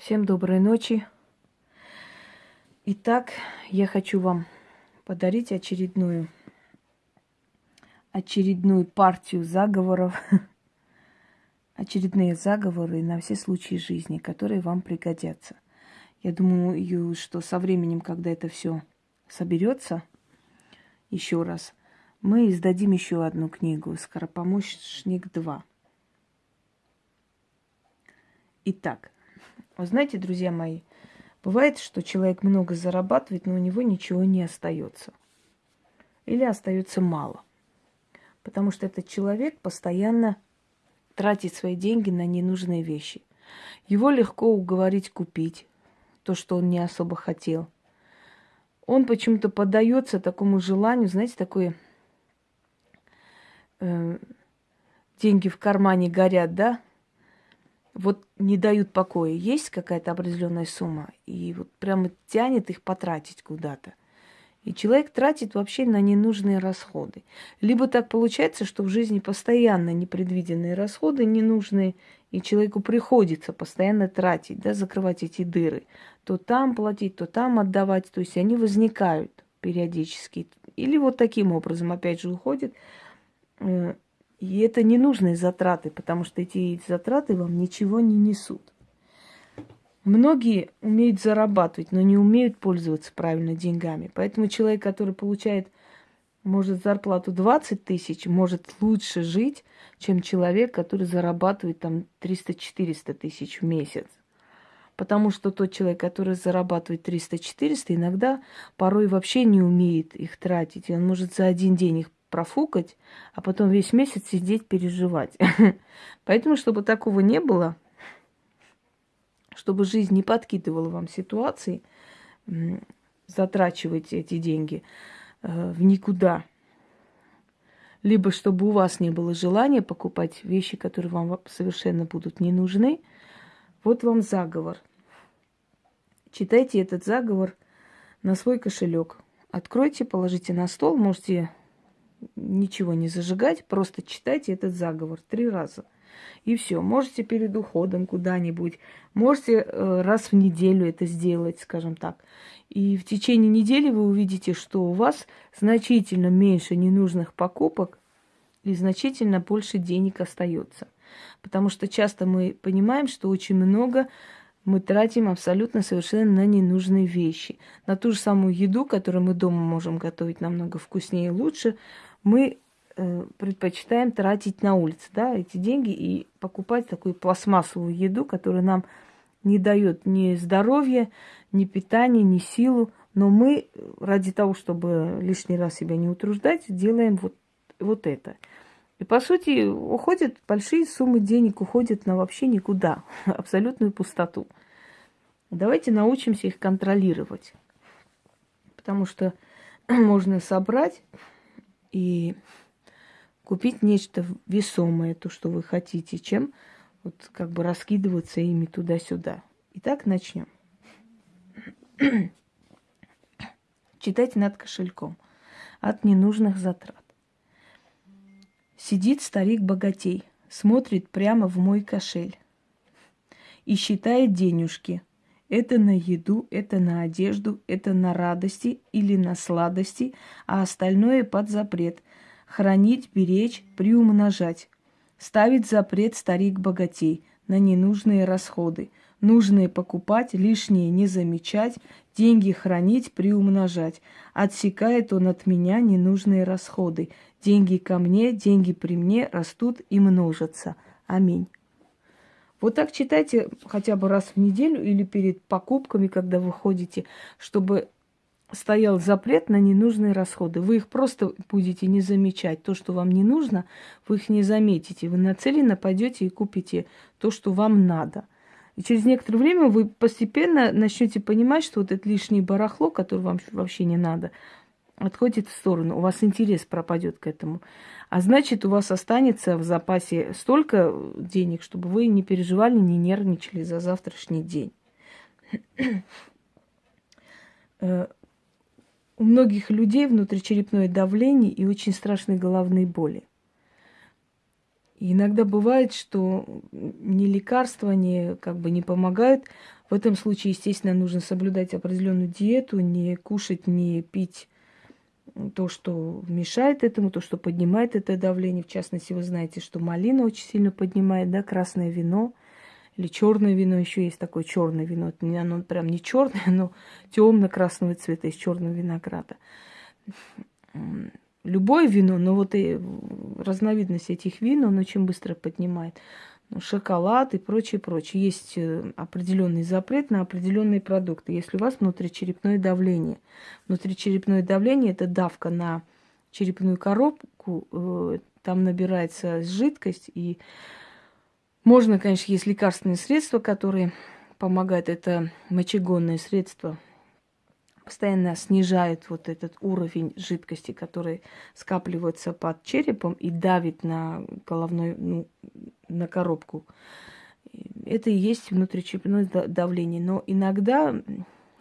Всем доброй ночи. Итак, я хочу вам подарить очередную очередную партию заговоров, очередные заговоры на все случаи жизни, которые вам пригодятся. Я думаю, что со временем, когда это все соберется, еще раз, мы издадим еще одну книгу «Скоропомощник 2». Итак, вы знаете, друзья мои, бывает, что человек много зарабатывает, но у него ничего не остается. Или остается мало. Потому что этот человек постоянно тратит свои деньги на ненужные вещи. Его легко уговорить купить то, что он не особо хотел. Он почему-то поддается такому желанию, знаете, такое э, деньги в кармане горят, да? Вот не дают покоя. Есть какая-то определенная сумма, и вот прямо тянет их потратить куда-то. И человек тратит вообще на ненужные расходы. Либо так получается, что в жизни постоянно непредвиденные расходы ненужные, и человеку приходится постоянно тратить, да, закрывать эти дыры. То там платить, то там отдавать. То есть они возникают периодически. Или вот таким образом, опять же, уходит э, и это ненужные затраты, потому что эти затраты вам ничего не несут. Многие умеют зарабатывать, но не умеют пользоваться правильно деньгами. Поэтому человек, который получает, может, зарплату 20 тысяч, может лучше жить, чем человек, который зарабатывает там 300-400 тысяч в месяц. Потому что тот человек, который зарабатывает 300-400, иногда порой вообще не умеет их тратить. И он может за один день их профукать, а потом весь месяц сидеть переживать. Поэтому, чтобы такого не было, чтобы жизнь не подкидывала вам ситуации, затрачивайте эти деньги э, в никуда. Либо чтобы у вас не было желания покупать вещи, которые вам совершенно будут не нужны. Вот вам заговор. Читайте этот заговор на свой кошелек. Откройте, положите на стол, можете ничего не зажигать, просто читайте этот заговор три раза. И все. Можете перед уходом куда-нибудь, можете э, раз в неделю это сделать, скажем так. И в течение недели вы увидите, что у вас значительно меньше ненужных покупок и значительно больше денег остается. Потому что часто мы понимаем, что очень много мы тратим абсолютно совершенно на ненужные вещи. На ту же самую еду, которую мы дома можем готовить намного вкуснее и лучше, мы э, предпочитаем тратить на улице, да, эти деньги и покупать такую пластмассовую еду, которая нам не дает ни здоровья, ни питания, ни силу. Но мы ради того, чтобы лишний раз себя не утруждать, делаем вот, вот это. И по сути уходят большие суммы денег, уходят на вообще никуда, абсолютную пустоту. Давайте научимся их контролировать. Потому что можно собрать и купить нечто весомое, то, что вы хотите, чем вот как бы раскидываться ими туда-сюда. Итак, начнем. Читайте над кошельком от ненужных затрат. Сидит старик-богатей, смотрит прямо в мой кошель и считает денежки – это на еду, это на одежду, это на радости или на сладости, а остальное под запрет. Хранить, беречь, приумножать. Ставить запрет старик-богатей на ненужные расходы. Нужные покупать, лишнее не замечать, деньги хранить, приумножать. Отсекает он от меня ненужные расходы. Деньги ко мне, деньги при мне растут и множатся. Аминь. Вот так читайте хотя бы раз в неделю или перед покупками, когда вы ходите, чтобы стоял запрет на ненужные расходы. Вы их просто будете не замечать. То, что вам не нужно, вы их не заметите. Вы нацеленно пойдете и купите то, что вам надо. И через некоторое время вы постепенно начнете понимать, что вот это лишнее барахло, которое вам вообще не надо, отходит в сторону. У вас интерес пропадет к этому. А значит, у вас останется в запасе столько денег, чтобы вы не переживали, не нервничали за завтрашний день. Э, у многих людей внутричерепное давление и очень страшные головные боли. И иногда бывает, что ни лекарства, ни как бы не помогают. В этом случае, естественно, нужно соблюдать определенную диету, не кушать, не пить то, что мешает этому, то, что поднимает это давление. В частности, вы знаете, что малина очень сильно поднимает, да, красное вино или черное вино, еще есть такое черное вино. Оно прям не черное, но темно-красного цвета из черного винограда. Любое вино, но вот и разновидность этих вин, он очень быстро поднимает. Шоколад и прочее, прочее. Есть э, определенный запрет на определенные продукты. Если у вас внутричерепное давление. Внутричерепное давление – это давка на черепную коробку, э, там набирается жидкость, и можно, конечно, есть лекарственные средства, которые помогают. Это мочегонные средства – постоянно снижает вот этот уровень жидкости, который скапливается под черепом и давит на головной, ну, на коробку. Это и есть внутричерепное давление. Но иногда,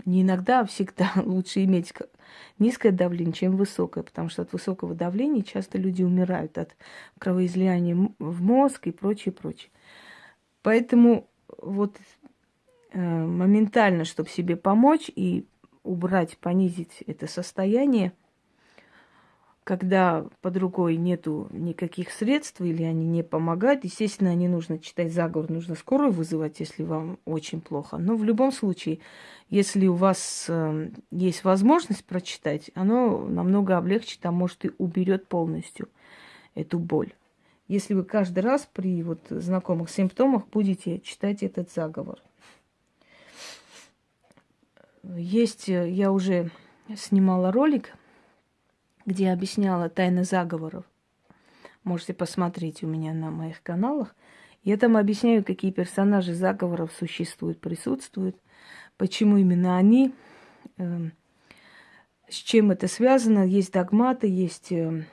не иногда, а всегда лучше иметь низкое давление, чем высокое, потому что от высокого давления часто люди умирают от кровоизлияния в мозг и прочее, прочее. Поэтому вот э, моментально, чтобы себе помочь и убрать, понизить это состояние, когда под рукой нету никаких средств или они не помогают, естественно, не нужно читать заговор, нужно скорую вызывать, если вам очень плохо. Но в любом случае, если у вас э, есть возможность прочитать, оно намного облегчит, а может и уберет полностью эту боль. Если вы каждый раз при вот знакомых симптомах будете читать этот заговор. Есть, э, я уже снимала ролик, где объясняла тайны заговоров. Можете посмотреть у меня на моих каналах. Я там объясняю, какие персонажи заговоров существуют, присутствуют, почему именно они, э, с чем это связано. Есть догматы, есть э,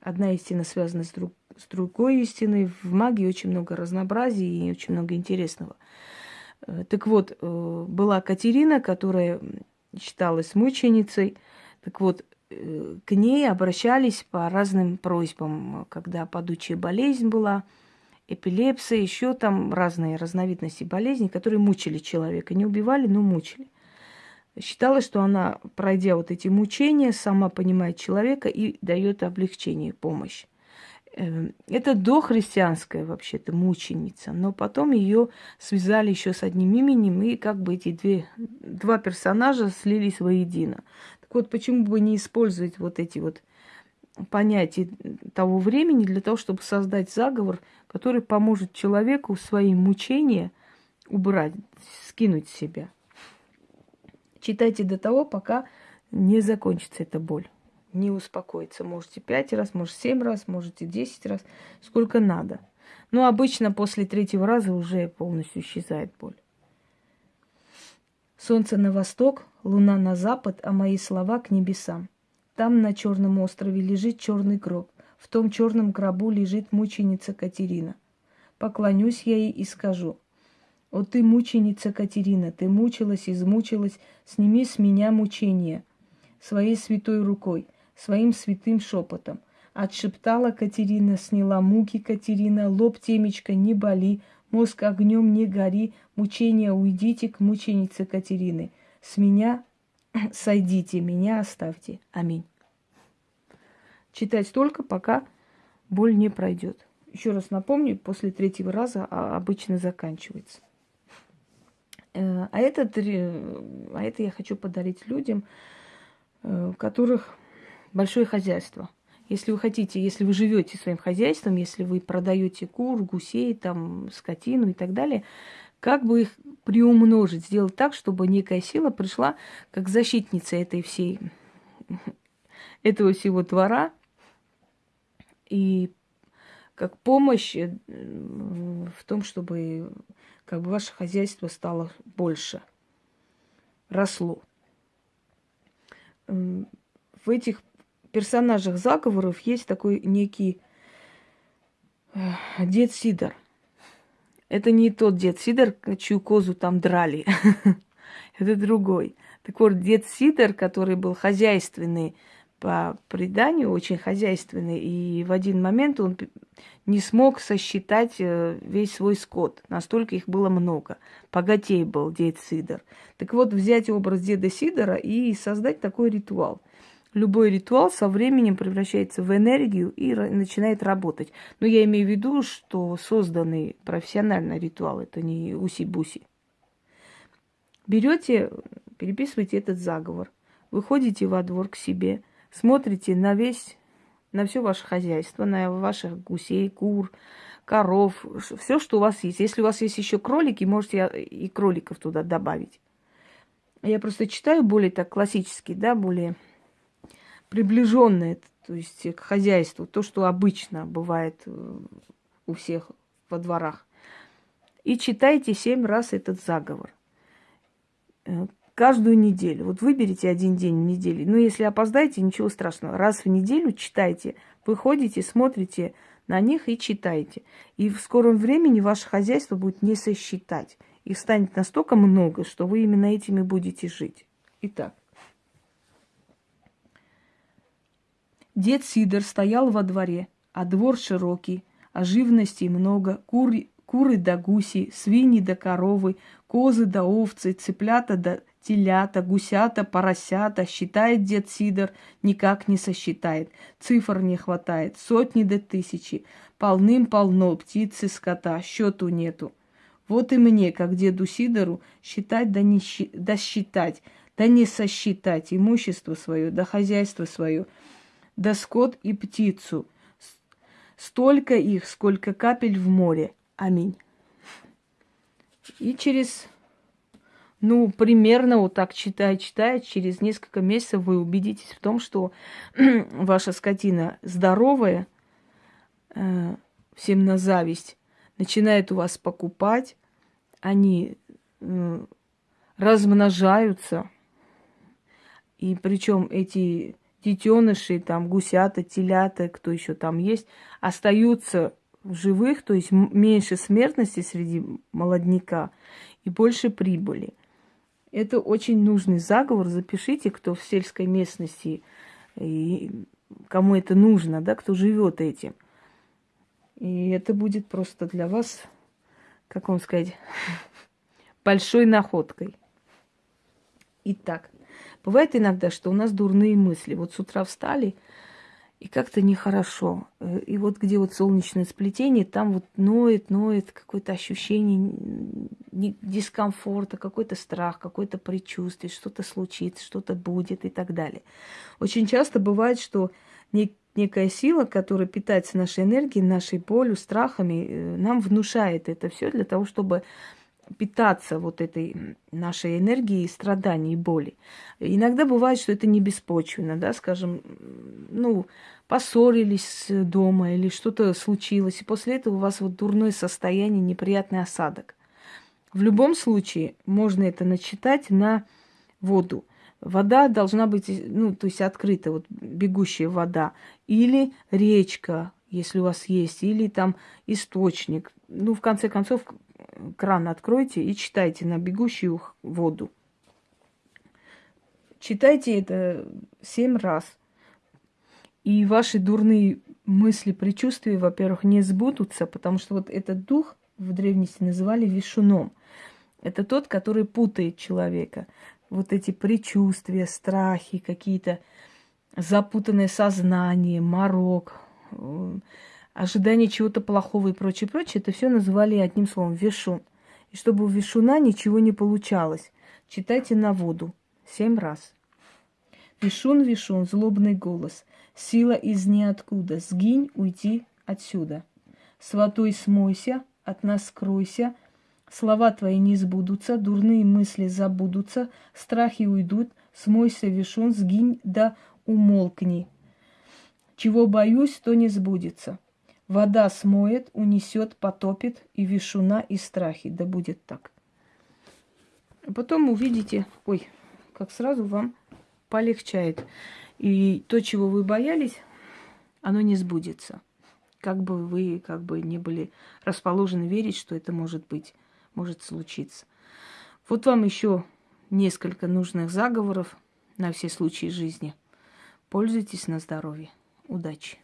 одна истина связана с, друг, с другой истиной. В магии очень много разнообразия и очень много интересного. Э, так вот, э, была Катерина, которая считалась мученицей. Так вот, э, к ней обращались по разным просьбам, когда падучая болезнь была, эпилепсия, еще там разные разновидности болезней, которые мучили человека. Не убивали, но мучили. Считалось, что она, пройдя вот эти мучения, сама понимает человека и дает облегчение, помощь. Эм, это дохристианская вообще-то мученица, но потом ее связали еще с одним именем, и как бы эти две, два персонажа слились воедино. Так вот, почему бы не использовать вот эти вот понятия того времени для того, чтобы создать заговор, который поможет человеку свои мучения убрать, скинуть с себя. Читайте до того, пока не закончится эта боль не успокоиться. Можете пять раз, может семь раз, можете десять раз, сколько надо. Но обычно после третьего раза уже полностью исчезает боль. Солнце на восток, луна на запад, а мои слова к небесам. Там на черном острове лежит черный гроб. В том черном гробу лежит мученица Катерина. Поклонюсь я ей и скажу. О ты, мученица Катерина, ты мучилась, измучилась, сними с меня мучение своей святой рукой – своим святым шепотом. Отшептала Катерина, сняла муки Катерина, лоб темечка не боли, мозг огнем не гори, мучения уйдите к мученице Катерины. С меня сойдите, меня оставьте. Аминь. Читать только, пока боль не пройдет. Еще раз напомню, после третьего раза а, обычно заканчивается. Э, а это, а это я хочу подарить людям, э, у которых большое хозяйство. Если вы хотите, если вы живете своим хозяйством, если вы продаете кур, гусей, там, скотину и так далее, как бы их приумножить, сделать так, чтобы некая сила пришла как защитница этой всей, этого всего двора и как помощь э, в том, чтобы как бы ваше хозяйство стало больше, росло. В этих персонажах заговоров есть такой некий э, дед Сидор. Это не тот дед Сидор, чью козу там драли. Это другой. Так вот, дед Сидор, который был хозяйственный, по преданию очень хозяйственный, и в один момент он не смог сосчитать э, весь свой скот. Настолько их было много. Богатей был дед Сидор. Так вот, взять образ деда Сидора и создать такой ритуал. Любой ритуал со временем превращается в энергию и начинает работать. Но я имею в виду, что созданный профессиональный ритуал, это не уси-буси. Берете, переписываете этот заговор, выходите во двор к себе, смотрите на весь на все ваше хозяйство, на ваших гусей, кур, коров, все, что у вас есть. Если у вас есть еще кролики, можете и кроликов туда добавить. Я просто читаю более так классически, да, более приближенное, то есть к хозяйству, то, что обычно бывает э, у всех во дворах. И читайте семь раз этот заговор. Э, каждую неделю. Вот выберите один день в неделю. Ну, если опоздаете, ничего страшного. Раз в неделю читайте. Выходите, смотрите на них и читайте. И в скором времени ваше хозяйство будет не сосчитать. Их станет настолько много, что вы именно этими будете жить. Итак. Дед Сидор стоял во дворе, а двор широкий, а живности много, кур, куры да гуси, свиньи да коровы, козы да овцы, цыплята да телята, гусята, поросята, считает дед Сидор, никак не сосчитает. Цифр не хватает, сотни до тысячи. Полным-полно птицы, скота, счету нету. Вот и мне, как деду Сидору, считать да не да считать, да не сосчитать имущество свое, да хозяйство свое, да скот и птицу. Столько их, сколько капель в море. Аминь. И через ну, примерно вот так читая, читая, через несколько месяцев вы убедитесь в том, что ваша скотина здоровая, э, всем на зависть, начинает у вас покупать, они э, размножаются, и причем эти детеныши, там гусята, телята, кто еще там есть, остаются в живых, то есть меньше смертности среди молодняка и больше прибыли. Это очень нужный заговор. Запишите, кто в сельской местности, и кому это нужно, да, кто живет этим. И это будет просто для вас, как вам сказать, большой находкой. Итак, бывает иногда, что у нас дурные мысли. Вот с утра встали – и как-то нехорошо. И вот где вот солнечное сплетение, там вот ноет, ноет какое-то ощущение дискомфорта, какой-то страх, какое-то предчувствие, что-то случится, что-то будет и так далее. Очень часто бывает, что некая сила, которая питается нашей энергией, нашей болью, страхами, э, нам внушает это все для того, чтобы питаться вот этой нашей энергией страданий и боли. Иногда бывает, что это не беспочвенно, да, скажем, ну, поссорились дома или что-то случилось, и после этого у вас вот дурное состояние, неприятный осадок. В любом случае можно это начитать на воду. Вода должна быть, ну, то есть открыта, вот бегущая вода. Или речка, если у вас есть, или там источник. Ну, в конце концов, кран откройте и читайте на бегущую воду. Читайте это семь раз. И ваши дурные мысли, предчувствия, во-первых, не сбудутся, потому что вот этот дух в древности называли вишуном. Это тот, который путает человека. Вот эти предчувствия, страхи, какие-то запутанное сознание, морок, ожидание чего-то плохого и прочее, прочее, это все называли одним словом вишун. И чтобы у вишуна ничего не получалось, читайте на воду семь раз. Вишун, вишун, злобный голос, сила из ниоткуда, сгинь, уйти отсюда. Сватой смойся, от нас скройся, слова твои не сбудутся, дурные мысли забудутся, страхи уйдут, смойся, вишун, сгинь да умолкни. Чего боюсь, то не сбудется. Вода смоет, унесет, потопит и вишуна, и страхи. Да будет так. А потом увидите, ой, как сразу вам полегчает. И то, чего вы боялись, оно не сбудется. Как бы вы как бы не были расположены верить, что это может быть, может случиться. Вот вам еще несколько нужных заговоров на все случаи жизни. Пользуйтесь на здоровье. Удачи!